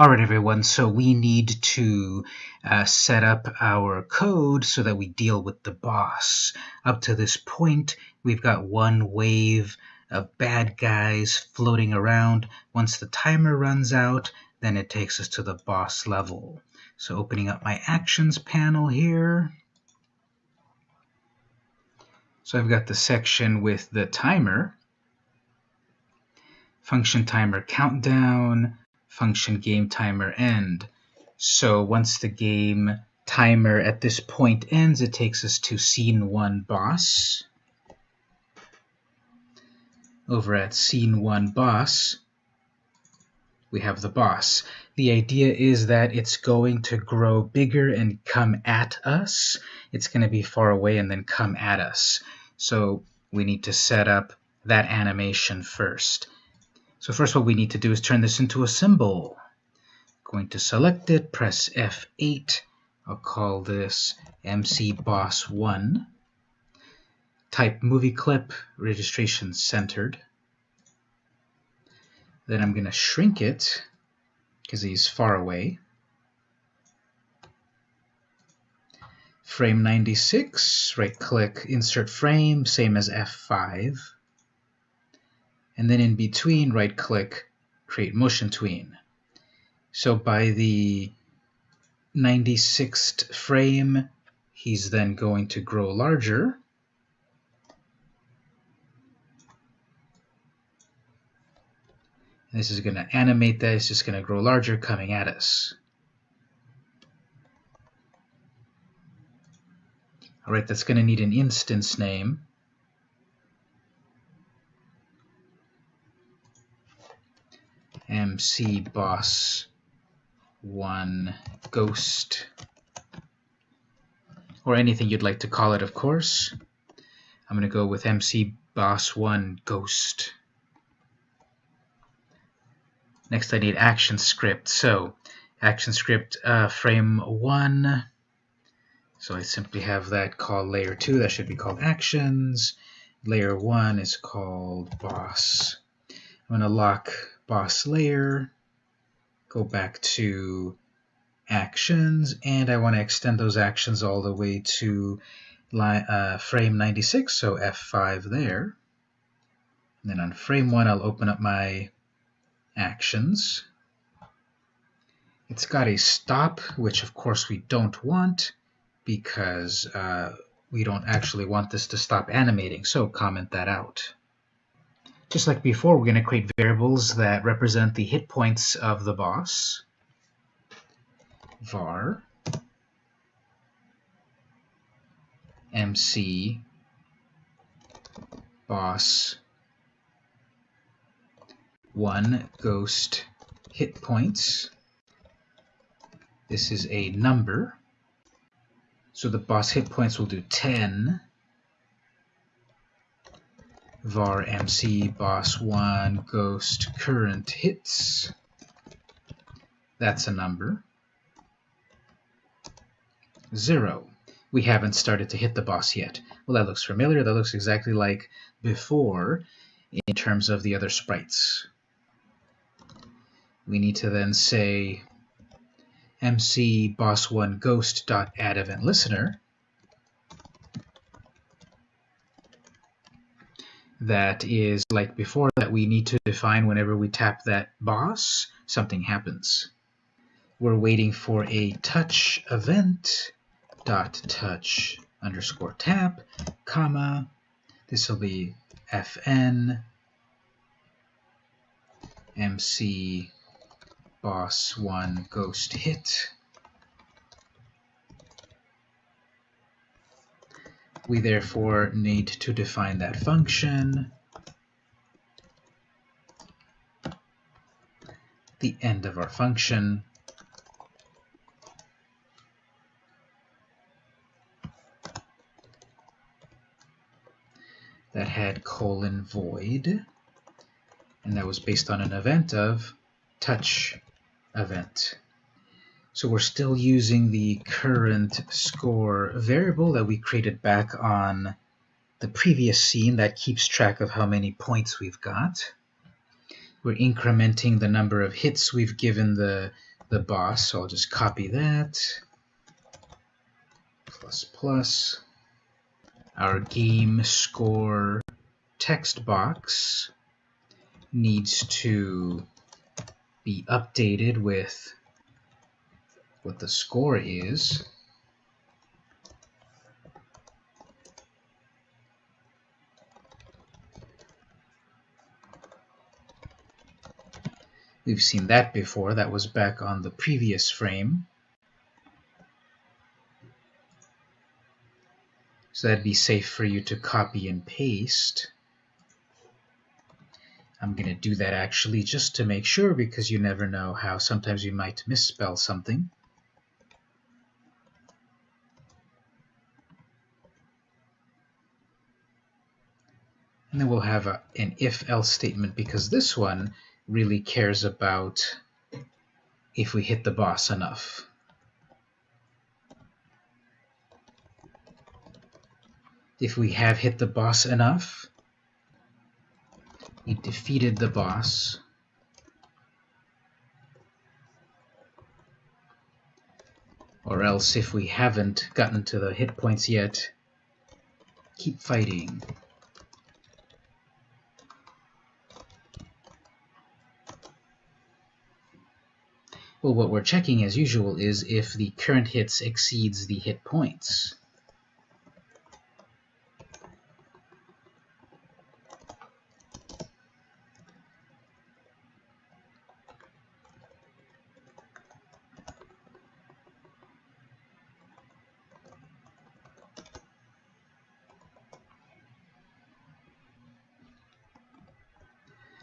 Alright everyone, so we need to uh, set up our code so that we deal with the boss. Up to this point, we've got one wave of bad guys floating around. Once the timer runs out, then it takes us to the boss level. So opening up my actions panel here. So I've got the section with the timer, function timer countdown, function game timer end. So once the game timer at this point ends, it takes us to scene 1 boss. Over at scene 1 boss, we have the boss. The idea is that it's going to grow bigger and come at us. It's going to be far away and then come at us. So we need to set up that animation first. So first what we need to do is turn this into a symbol. Going to select it, press F8. I'll call this MC Boss 1. Type movie clip, registration centered. Then I'm going to shrink it because he's far away. Frame 96, right click, insert frame, same as F5 and then in between right click create motion tween. So by the 96th frame he's then going to grow larger. This is going to animate that it's just going to grow larger coming at us. Alright that's going to need an instance name MC boss one ghost. Or anything you'd like to call it of course. I'm gonna go with MC boss one ghost. Next I need action script. So action script uh, frame one. So I simply have that called layer 2 that should be called actions. Layer 1 is called boss. I'm to lock boss layer, go back to actions, and I want to extend those actions all the way to line, uh, frame 96, so F5 there. And then on frame 1, I'll open up my actions. It's got a stop, which of course we don't want because uh, we don't actually want this to stop animating, so comment that out. Just like before, we're going to create variables that represent the hit points of the boss. var mc boss 1 ghost hit points. This is a number. So the boss hit points will do 10 var mc boss1 ghost current hits. That's a number. Zero. We haven't started to hit the boss yet. Well, that looks familiar. That looks exactly like before in terms of the other sprites. We need to then say mc boss1 ghost dot add event listener that is like before that we need to define whenever we tap that boss, something happens. We're waiting for a touch event dot touch underscore tap, comma, this will be fn mc boss one ghost hit We therefore need to define that function. The end of our function. that had colon void, and that was based on an event of touch event. So we're still using the current score variable that we created back on the previous scene that keeps track of how many points we've got. We're incrementing the number of hits we've given the the boss. So I'll just copy that. Plus plus. Our game score text box needs to be updated with what the score is. We've seen that before. That was back on the previous frame. So that'd be safe for you to copy and paste. I'm going to do that actually just to make sure because you never know how sometimes you might misspell something. And then we'll have a, an if-else statement because this one really cares about if we hit the boss enough. If we have hit the boss enough, we defeated the boss. Or else, if we haven't gotten to the hit points yet, keep fighting. Well, what we're checking as usual is if the current hits exceeds the hit points.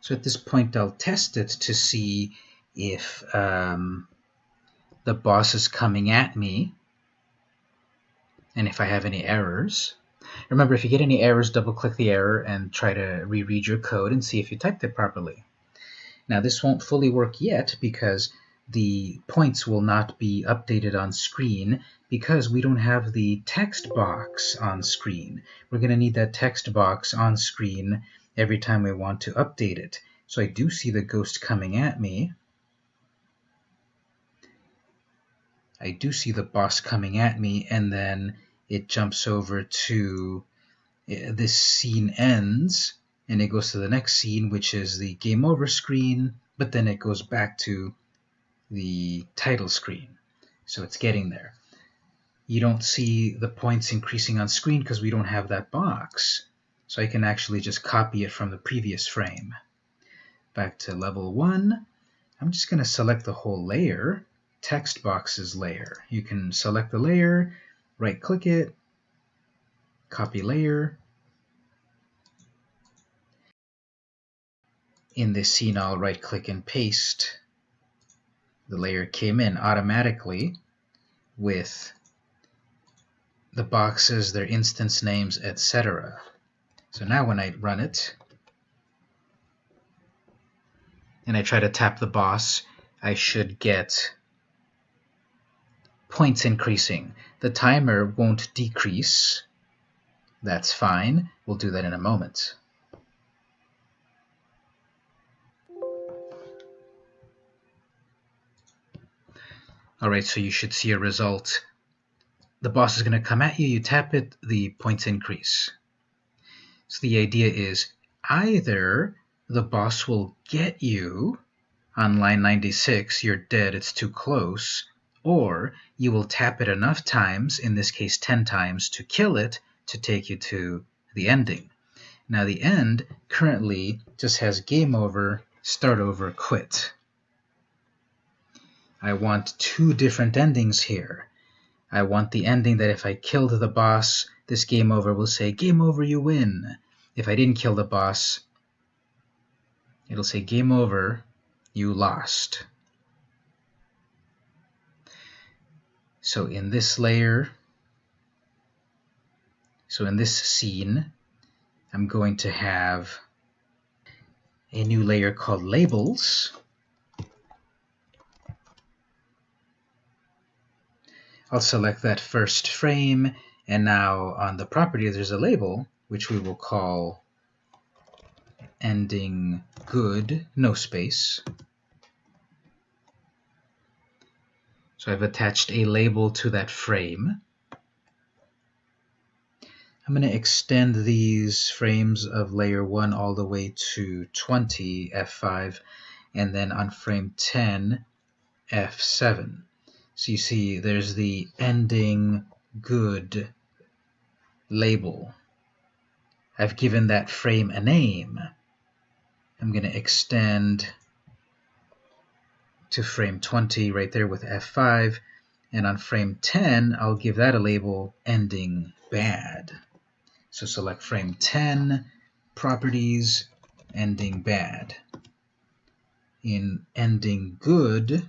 So at this point, I'll test it to see if um, the boss is coming at me and if I have any errors. Remember, if you get any errors, double-click the error and try to reread your code and see if you typed it properly. Now, this won't fully work yet because the points will not be updated on screen because we don't have the text box on screen. We're going to need that text box on screen every time we want to update it. So I do see the ghost coming at me. I do see the boss coming at me, and then it jumps over to eh, this scene ends, and it goes to the next scene, which is the game over screen, but then it goes back to the title screen. So it's getting there. You don't see the points increasing on screen because we don't have that box. So I can actually just copy it from the previous frame. Back to level 1. I'm just going to select the whole layer, text boxes layer. You can select the layer, right click it, copy layer. In this scene, I'll right click and paste. The layer came in automatically with the boxes, their instance names, etc. So now when I run it, and I try to tap the boss, I should get points increasing. The timer won't decrease. That's fine. We'll do that in a moment. Alright, so you should see a result. The boss is going to come at you, you tap it, the points increase. So the idea is either the boss will get you on line 96, you're dead, it's too close, or you will tap it enough times, in this case 10 times, to kill it to take you to the ending. Now the end currently just has game over, start over, quit. I want two different endings here. I want the ending that if I killed the boss, this game over will say, game over, you win. If I didn't kill the boss, it'll say, game over, you lost. So in this layer, so in this scene, I'm going to have a new layer called labels. I'll select that first frame, and now on the property there's a label, which we will call ending good, no space. So I've attached a label to that frame. I'm going to extend these frames of layer 1 all the way to 20 F5 and then on frame 10 F7. So you see there's the ending good label. I've given that frame a name. I'm going to extend to frame 20 right there with F5 and on frame 10 I'll give that a label ending bad. So select frame 10, properties, ending bad. In ending good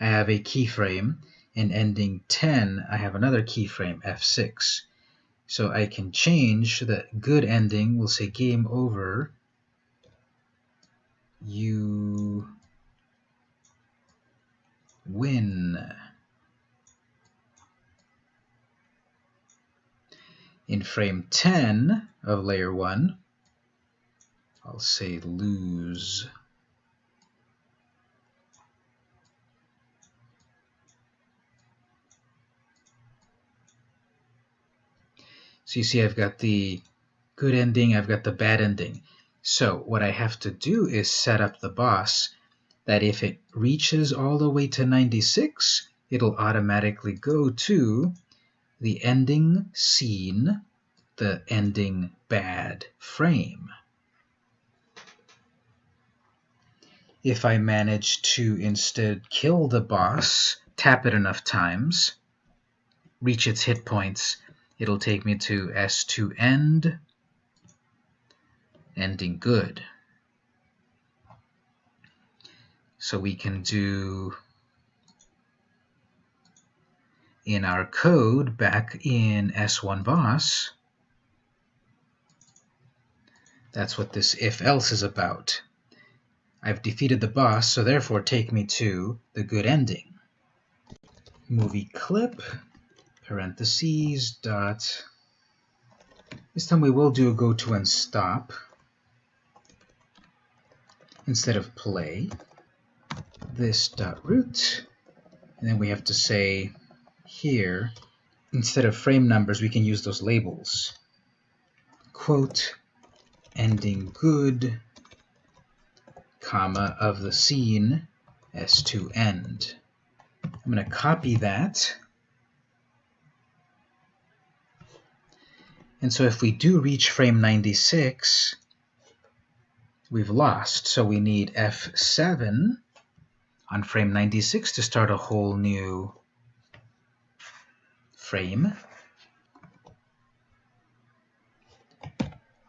I have a keyframe. In ending 10 I have another keyframe F6. So I can change the good ending, we'll say game over, you win. In frame 10 of layer 1, I'll say lose. So you see I've got the good ending, I've got the bad ending. So what I have to do is set up the boss that if it reaches all the way to 96, it'll automatically go to the ending scene, the ending bad frame. If I manage to instead kill the boss, tap it enough times, reach its hit points, it'll take me to S2 end, ending good. So we can do in our code back in S1 boss, that's what this if else is about. I've defeated the boss, so therefore take me to the good ending. Movie clip, parentheses, dot. This time we will do a go to and stop instead of play this dot root, and then we have to say here, instead of frame numbers, we can use those labels. Quote, ending good, comma, of the scene, S2 end. I'm going to copy that. And so if we do reach frame 96, we've lost. So we need F7 on frame 96 to start a whole new frame.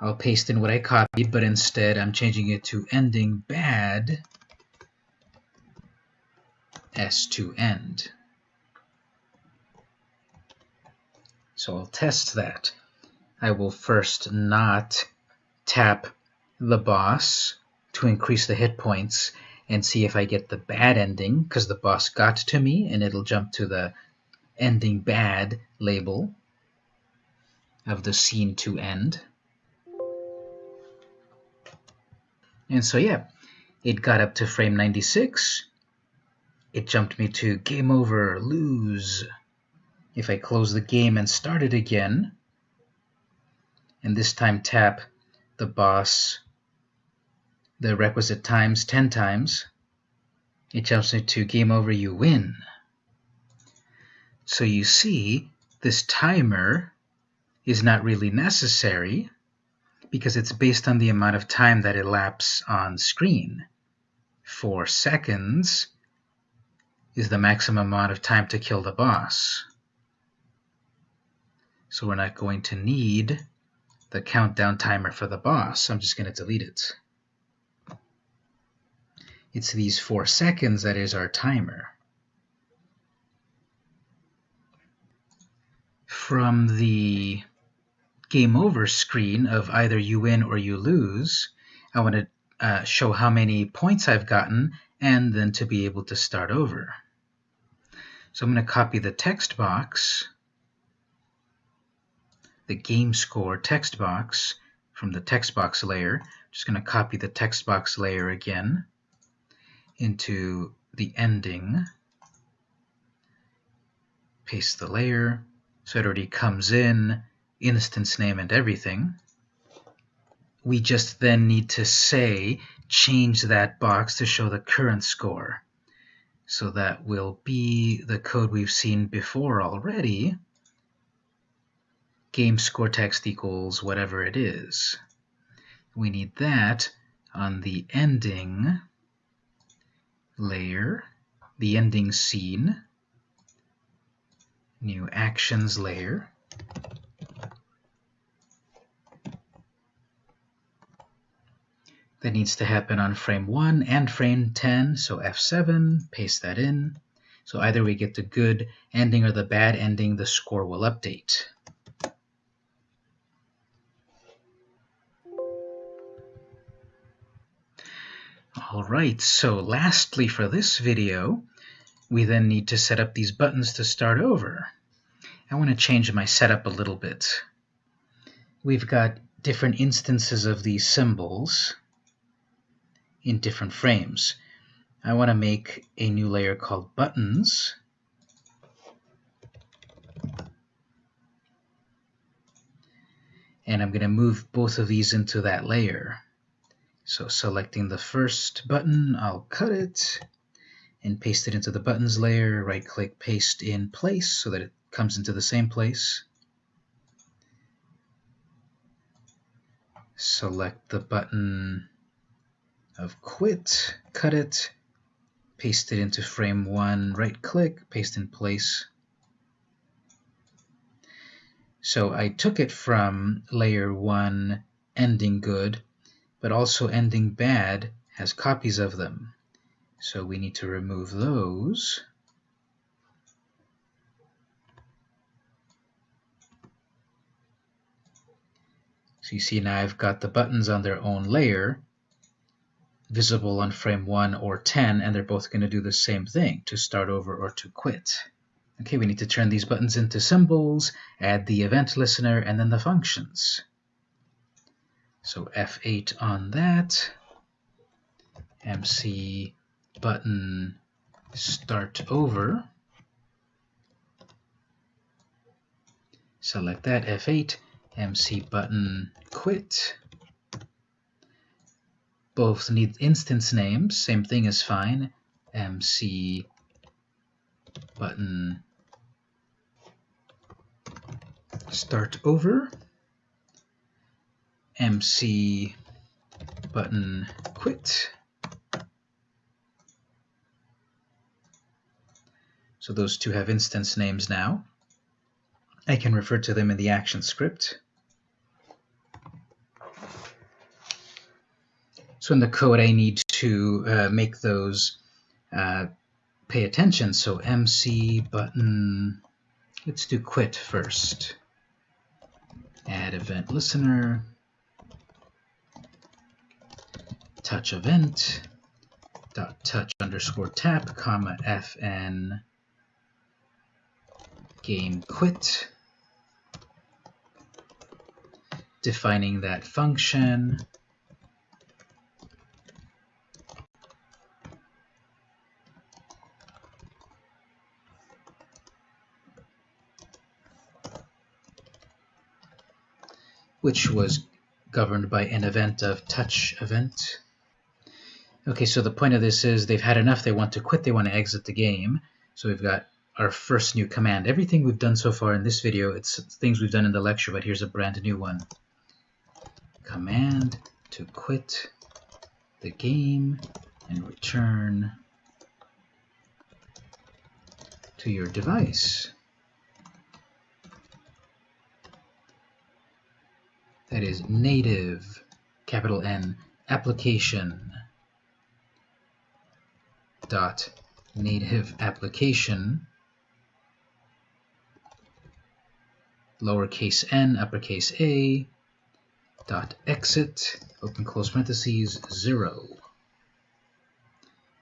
I'll paste in what I copied, but instead I'm changing it to ending bad S2 end. So I'll test that. I will first not tap the boss to increase the hit points and see if I get the bad ending because the boss got to me and it'll jump to the ending bad label of the scene to end. And so yeah, it got up to frame 96. It jumped me to game over, lose. If I close the game and start it again, and this time tap the boss the requisite times 10 times, it tells jumps to game over, you win. So you see, this timer is not really necessary because it's based on the amount of time that elapses on screen. Four seconds is the maximum amount of time to kill the boss. So we're not going to need the countdown timer for the boss. I'm just going to delete it. It's these four seconds that is our timer. From the game over screen of either you win or you lose, I want to uh, show how many points I've gotten and then to be able to start over. So I'm going to copy the text box, the game score text box from the text box layer. I'm Just going to copy the text box layer again into the ending paste the layer. So it already comes in, instance name and everything. We just then need to say, change that box to show the current score. So that will be the code we've seen before already. Game score text equals whatever it is. We need that on the ending layer, the ending scene, new actions layer. That needs to happen on frame 1 and frame 10, so F7, paste that in. So either we get the good ending or the bad ending, the score will update. Alright, so lastly for this video, we then need to set up these buttons to start over. I want to change my setup a little bit. We've got different instances of these symbols in different frames. I want to make a new layer called buttons. And I'm going to move both of these into that layer. So selecting the first button, I'll cut it and paste it into the buttons layer, right click paste in place so that it comes into the same place. Select the button of quit, cut it, paste it into frame one, right click, paste in place. So I took it from layer one ending good, but also ending bad has copies of them. So we need to remove those. So you see now I've got the buttons on their own layer, visible on frame 1 or 10, and they're both going to do the same thing, to start over or to quit. Okay, we need to turn these buttons into symbols, add the event listener, and then the functions. So F8 on that, MC button start over, select that, F8, MC button quit, both need instance names, same thing is fine. MC button start over. MC button quit. So those two have instance names now. I can refer to them in the action script. So in the code, I need to uh, make those uh, pay attention. So MC button, let's do quit first. Add event listener, touch event, dot touch underscore tap, comma fn game quit, defining that function, which was governed by an event of touch event. Okay, so the point of this is they've had enough, they want to quit, they want to exit the game. So we've got our first new command. Everything we've done so far in this video, it's things we've done in the lecture, but here's a brand new one. Command to quit the game and return to your device. that is native, capital N, application dot native application lowercase n, uppercase a, dot exit, open close parentheses, zero.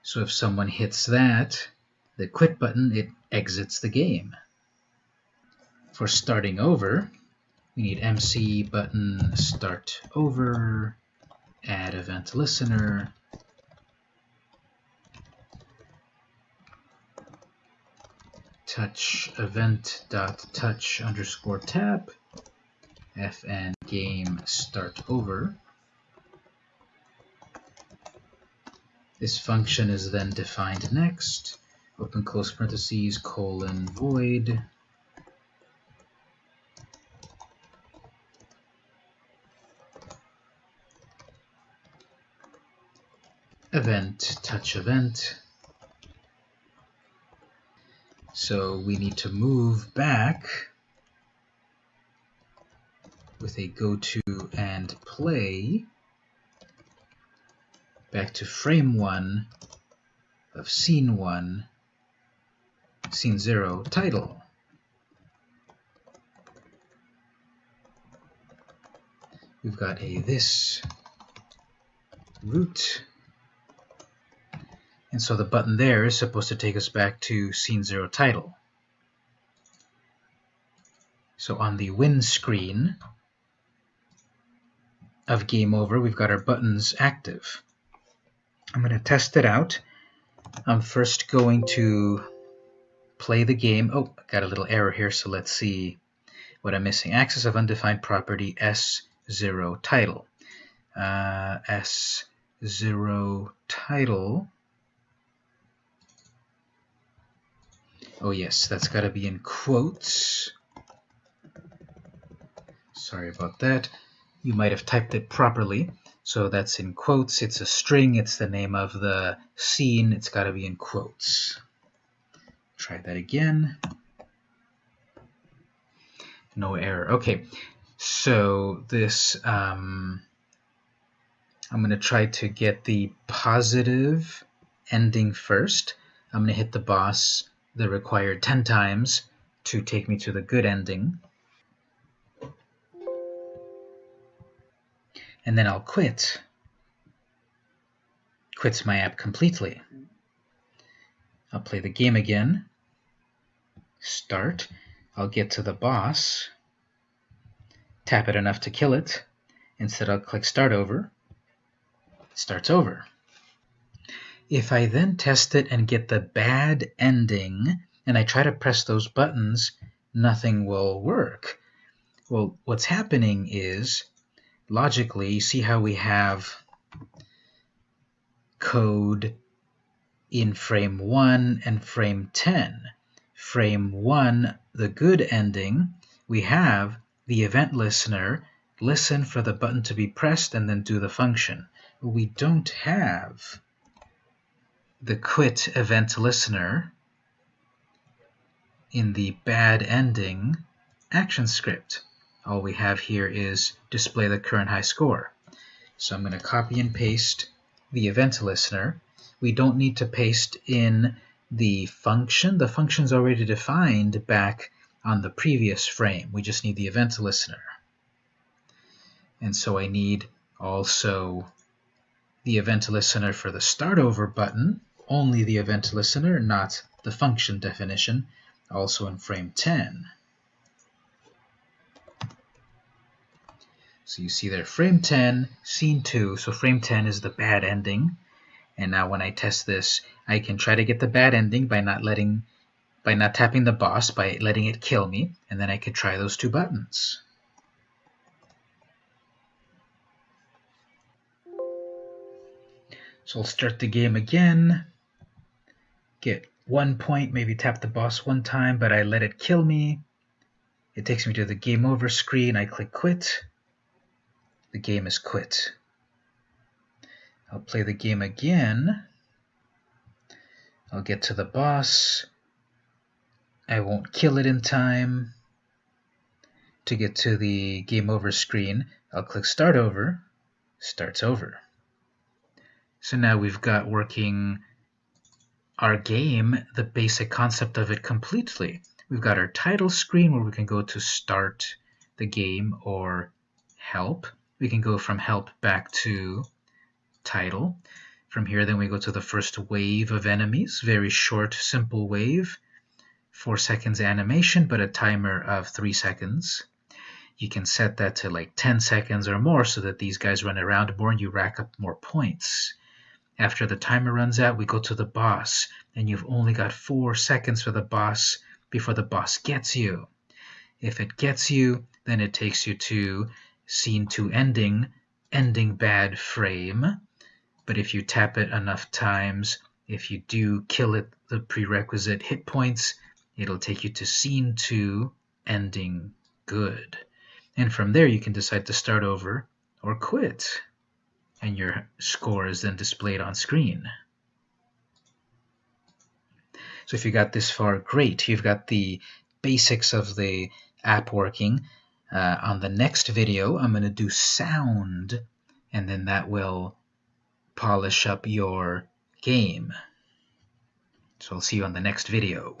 So if someone hits that, the quit button, it exits the game. For starting over, we need MC button start over, add event listener, touch event dot touch underscore tap fn game start over. This function is then defined next. Open close parentheses colon void event touch event so we need to move back with a go to and play back to frame 1 of scene 1, scene 0 title. We've got a this root and so the button there is supposed to take us back to scene zero title. So on the win screen of game over, we've got our buttons active. I'm going to test it out. I'm first going to play the game. Oh, I got a little error here, so let's see what I'm missing. Access of undefined property S0 title. Uh, S0 title Oh yes, that's got to be in quotes. Sorry about that. You might have typed it properly. So that's in quotes. It's a string. It's the name of the scene. It's got to be in quotes. Try that again. No error. Okay, so this, um, I'm going to try to get the positive ending first. I'm going to hit the boss the required 10 times to take me to the good ending. And then I'll quit. Quits my app completely. I'll play the game again. Start. I'll get to the boss. Tap it enough to kill it. Instead, I'll click Start Over. It starts over. If I then test it and get the bad ending, and I try to press those buttons, nothing will work. Well, what's happening is, logically, you see how we have code in frame 1 and frame 10. Frame 1, the good ending, we have the event listener listen for the button to be pressed and then do the function. We don't have the quit event listener in the bad ending action script. All we have here is display the current high score. So I'm going to copy and paste the event listener. We don't need to paste in the function. The function's already defined back on the previous frame. We just need the event listener. And so I need also the event listener for the start over button only the event listener, not the function definition, also in frame 10. So you see there, frame 10, scene 2, so frame 10 is the bad ending. And now when I test this, I can try to get the bad ending by not letting, by not tapping the boss, by letting it kill me, and then I could try those two buttons. So I'll start the game again get one point, maybe tap the boss one time, but I let it kill me. It takes me to the game over screen. I click quit. The game is quit. I'll play the game again. I'll get to the boss. I won't kill it in time. To get to the game over screen, I'll click start over. Starts over. So now we've got working our game, the basic concept of it completely. We've got our title screen where we can go to start the game or help. We can go from help back to title. From here, then we go to the first wave of enemies. Very short, simple wave. Four seconds animation, but a timer of three seconds. You can set that to like 10 seconds or more so that these guys run around more and you rack up more points. After the timer runs out, we go to the boss, and you've only got four seconds for the boss before the boss gets you. If it gets you, then it takes you to scene 2 ending, ending bad frame. But if you tap it enough times, if you do kill it the prerequisite hit points, it'll take you to scene 2, ending good. And from there you can decide to start over or quit. And your score is then displayed on screen. So if you got this far, great. You've got the basics of the app working. Uh, on the next video, I'm going to do sound, and then that will polish up your game. So I'll see you on the next video.